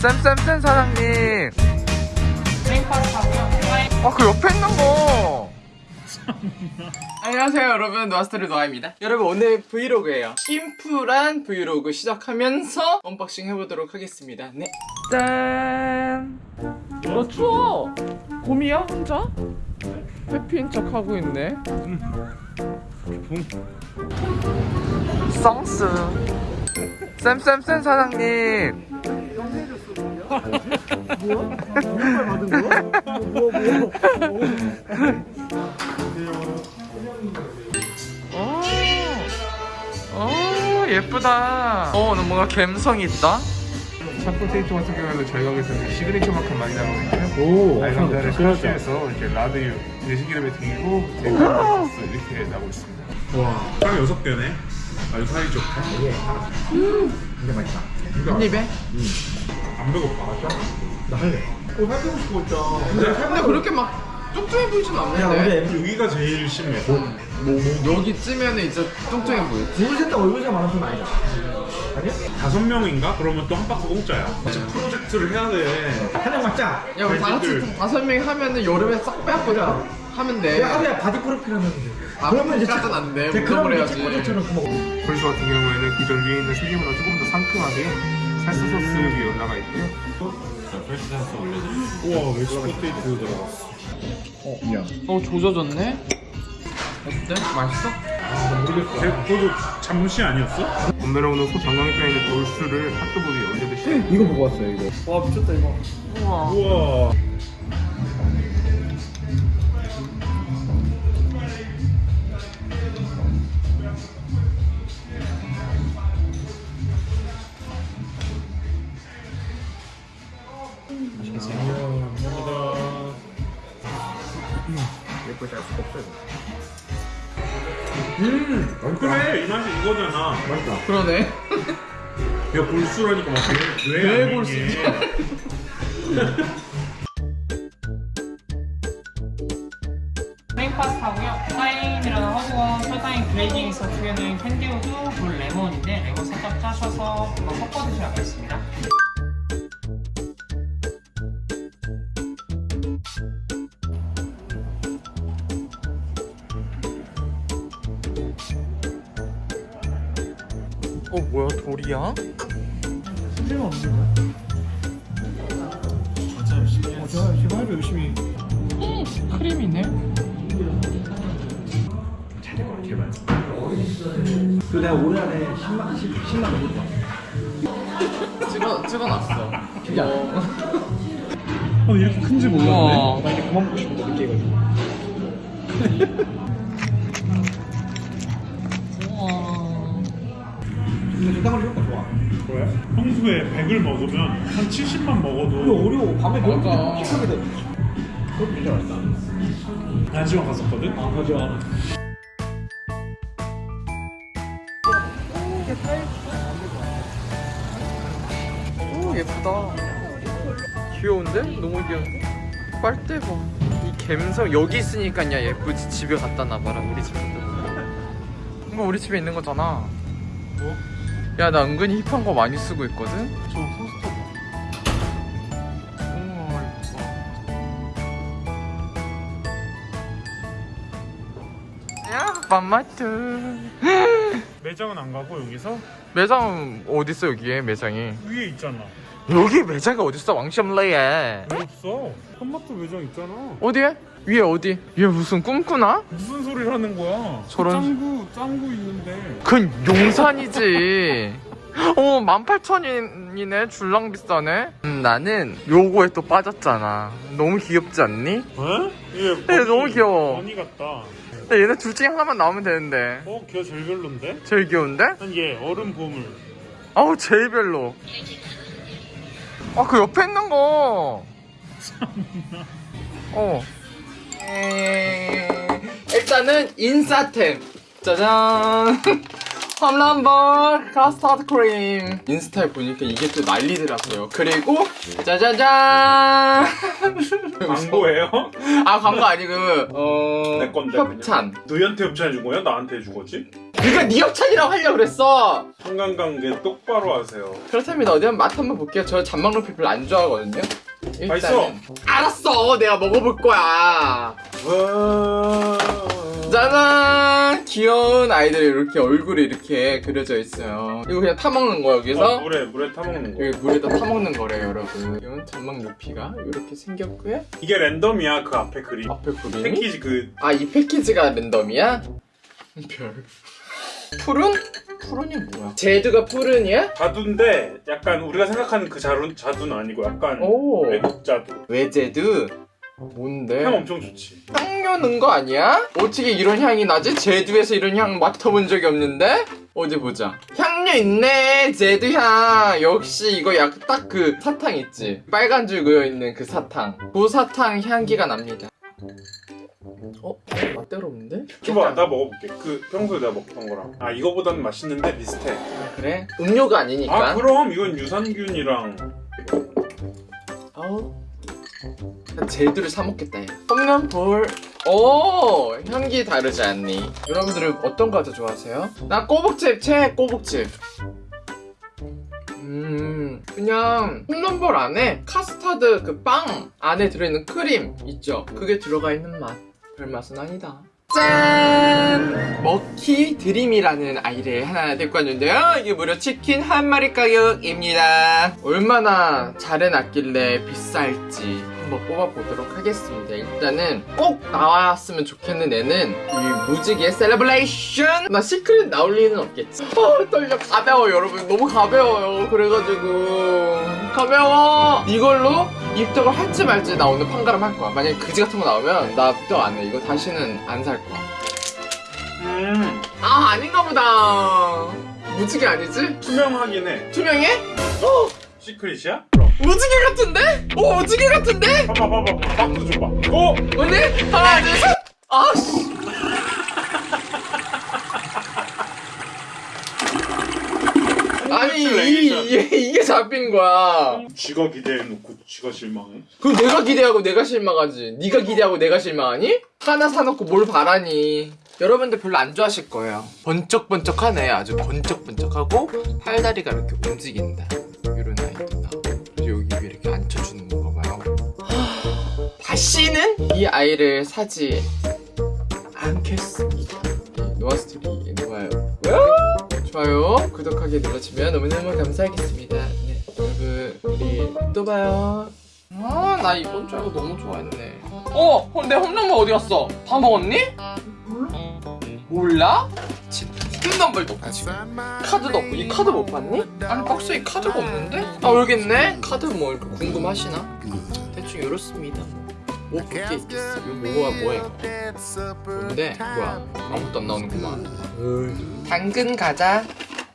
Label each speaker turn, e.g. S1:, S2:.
S1: 쌤쌤쌤 사장님. 아, 그 옆에 있는 거. 안녕하세요 여러분 노아스토리 노아입니다 여러분 오늘 브이로그예요 심플한 브이로그 시작하면서 언박싱 해보도록 하겠습니다 네 짠! 너 추워! 곰이야 혼자? happy인 척 하고 있네 썽스 쌤쌤쌤 사장님 오, 오 예쁘다. 어, 너 뭔가 감성 있다.
S2: 첫 번째 트 같은 경우에는 저희 가게에서는 시그니처 만큼 많이 나오거든요.
S3: 오,
S2: 알감자를 smash해서 이제 라드유, 돼지기름에 튀기고 제가 소스 이렇게 나오고 있습니다.
S3: 와, 딱 여섯 개네. 아주 사이 좋다.
S4: 진짜 맛있다.
S1: 한 입에?
S3: 안 배고파.
S4: 나 할래. 어, 살펴고 싶어 진짜. 근데
S1: 근데 그렇게 막 뚱뚱해 보이진
S4: 야,
S1: 않는데.
S4: 근데
S3: 여기가 제일 심해.
S1: 여기쯤에는 이제 뚱뚱해 보이지.
S4: 둘, 셋 다 얼굴이 많은 편 아니잖아. 아니야?
S3: 다섯 명인가? 그러면 또 한 박스 공짜야. 지금 프로젝트를 해야 돼.
S4: 한명 맞자.
S1: 야, 우리 다 같이. 다섯 명이 하면은 여름에 싹 빼앗고 자 하면 돼.
S4: 야, 하루야 바디 프로필 하면 돼.
S1: 아, 프로필까지는 안 돼.
S4: 이제 그러면 이제
S1: 해야지.
S2: 불소 같은 경우에는 기존 위에 있는 튀김보다 조금 더 상큼하게 살사 소스 위에 올라가 있고요.
S3: 우와, 멕시코 테이프 들어갔어.
S1: 어, 조져졌네? 어때? 맛있어?
S3: 모르겠어. 그것도 잠시 아니었어?
S2: 원메로우는 소 정강이뼈에 있는 돌수를 핫도그 위에 올려 드시면
S4: 이거 보고 왔어요 이거. 와 미쳤다 이거.
S1: 우와.
S3: 우와.
S4: 예쁘지 않을 수가 없어요.
S3: 그래, 이 맛이 이거잖아.
S4: 맛있다.
S1: 그러네.
S3: 야, 골수라니까 막 왜, 왜왜
S1: 골수지?
S5: 플레인 파스타고요. 타임이라는 허브와 설탕이 그레이징에서 주에는 캔디우드, 물 레몬인데 레몬 살짝 짜셔서 그거 섞어 드시면 되겠습니 다.
S1: 어, 뭐야, 돌이야?
S4: 수지가 없는 거야? 맞아 열심히. 어, 제가 지금 하루 열심히.
S1: 크림이네?
S4: 제발. 그 내가 올 한해 10만 10, 10만 넘을 거야.
S1: 찍어, 찍어놨어.
S4: 야.
S3: 어, 이렇게 큰지 몰랐네.
S1: 우와.
S4: 나 이제 그만 먹고 싶은데 늦게 해가지고. 근데 적당한 효과 좋아.
S3: 왜? 평소에 100을 먹으면 한 70만
S4: 이거
S3: 먹어도
S4: 어려워. 밤에. 너무 픽하게 돼. 그것도 진짜 맛있다.
S3: 한시간 갔었거든?
S4: 아 맞아.
S1: 오 예쁘다 귀여운데? 너무 귀여운데? 빨대 봐이 갬성 여기 있으니까 야 예쁘지 집에 갖다 놔봐라 우리 집에 이거 우리 집에 있는 거잖아
S3: 뭐?
S1: 야 나 은근히 힙한 거 많이 쓰고 있거든?
S3: 저 토스터 봐.
S1: 야 맘마트
S3: 매장은 안 가고 여기서
S1: 매장 어딨어 여기에 매장이
S3: 위에 있잖아.
S1: 여기 매장이 어딨어 왕시엄레에
S3: 왜 없어? 한마트 매장 있잖아.
S1: 어디에? 위에 어디? 위에 무슨 꿈꾸나?
S3: 무슨 소리를 하는 거야?
S1: 저런-
S3: 짱구 짱구 있는데.
S1: 그건 용산이지. 어, 18,000원이네. 줄랑 비싸네. 음, 나는 요거에 또 빠졌잖아. 너무 귀엽지 않니?
S3: 어? 얘
S1: 네, 너무 귀여워.
S3: 언니 같다.
S1: 얘네 둘 중에 하나만 나오면 되는데.
S3: 어, 걔 제일 별론데?
S1: 제일 귀여운데?
S3: 난얘 얼음 보물.
S1: 아우, 제일 별로. 아, 그 옆에 있는 거. 어. 에이, 일단은 인싸템. 짜잔. 홈런볼 카스타드 크림. 인스타에 보니까 이게 또 난리더라고요. 그리고 짜자잔.
S3: 광고예요?
S1: 아 광고 아니고 어
S3: 내 건데,
S1: 협찬.
S3: 너희한테 협찬해 준 거야? 나한테 해준 거지?
S1: 네가 네 협찬이라고 하려고 그랬어.
S3: 한강관계 똑바로 하세요.
S1: 그렇다면 어디 한번 맛 한번 볼게요. 저 잔망로피 별로 안 좋아하거든요.
S3: 맛있어.
S1: 알았어. 내가 먹어볼 거야.
S3: 와.
S1: 짜잔. 귀여운 아이들이 이렇게 얼굴이 이렇게 그려져 있어요. 이거 그냥 타먹는 거 여기서?
S3: 어, 물에 물에 타먹는 거.
S1: 여기 물에다 타먹는 거래요 여러분. 이건 잔망 루피가 이렇게 생겼고요.
S3: 이게 랜덤이야 그 앞에 그림.
S1: 앞에 그림이
S3: 패키지 그
S1: 아 이 패키지가 랜덤이야? 별 푸른? 푸른이 뭐야? 제주가 푸른이야?
S3: 자두인데 약간 우리가 생각하는 그 자두 자두는 아니고 약간
S1: 오
S3: 외국 자두.
S1: 외제드 뭔데?
S3: 향 엄청 좋지.
S1: 향 넣는 거 아니야? 어떻게 이런 향이 나지? 제주에서 이런 향 맡아본 적이 없는데? 어디 보자. 향료 있네. 제주 향. 역시 이거 약 딱 그 사탕 있지. 빨간 줄 그어 있는 그 사탕. 그 사탕 향기가 납니다. 어? 맛대로운데?
S3: 줘봐 나 먹어볼게. 그 평소에 내가 먹던 거랑. 아 이거보다는 맛있는데 비슷해.
S1: 그래? 음료가 아니니까.
S3: 아 그럼 이건 유산균이랑
S1: 아우. 난 제주를 사 먹겠다. 얘. 홈런 볼. 오 향기 다르지 않니? 여러분들은 어떤 과자 좋아하세요? 나 꼬북집 최 꼬북집. 음 그냥 홈런볼 안에 카스타드 그 빵 안에 들어있는 크림 있죠? 그게 들어가 있는 맛. 별 맛은 아니다. 짠! 머키 드림이라는 아이를 하나 데리고 왔는데요. 이게 무려 치킨 한 마리 가격입니다. 얼마나 잘 해놨길래 비쌀지 한번 뽑아보도록 하겠습니다. 일단은 꼭 나왔으면 좋겠는 애는 이 무지개 celebration! 나 secret 나올 리는 없겠지. 어, 떨려. 가벼워, 여러분. 너무 가벼워요. 그래가지고. 가벼워! 이걸로 입덕을 할지 말지 나 오늘 판가름 할 거야. 만약에 그지 같은 거 나오면 나 입덕 안 해. 이거 다시는 안 살 거야. 음아 아닌가 보다 무지개 아니지?
S3: 투명하긴 해.
S1: 투명해?
S3: 시크릿이야? 그럼.
S1: 무지개 같은데? 오 무지개 같은데?
S3: 봐봐 봐봐 박수 줘봐. 어?
S1: 오늘 하나 둘셋 아씨 아니 이, 이게, 이게 잡힌 거야.
S3: 쥐가 기대해놓고 쥐가 실망해?
S1: 그럼 내가 기대하고 내가 실망하지. 네가 기대하고 내가 실망하니? 하나 사놓고 뭘 바라니? 여러분들 별로 안 좋아하실 거예요. 번쩍번쩍하네. 아주 번쩍번쩍하고 팔다리가 이렇게 움직인다. 이런 아이도 나오고 그리고 여기 위에 이렇게 앉혀주는 건가 봐요. 하, 다시는 이 아이를 사지 않겠습니다. 네, 좋아요 좋아요 구독하기 눌러주면 너무너무 감사하겠습니다 네 여러분 우리 또 봐요 아 나 이번 주 알고 너무 좋아했네 어? 어, 내 홈런볼 어디 갔어? 다 먹었니? 몰라? 홈런볼도 없고 지금 카드도 없고 이 카드 못 봤니? 아니 박스에 카드가 없는데? 아 여기있네? 카드 뭐 이렇게 궁금하시나? 대충 이렇습니다 뭐볼게 있겠어. 이거 뭐가 뭐야 이거? 뭔데? 뭐야 아무것도 안 나오는구만. 당근 과자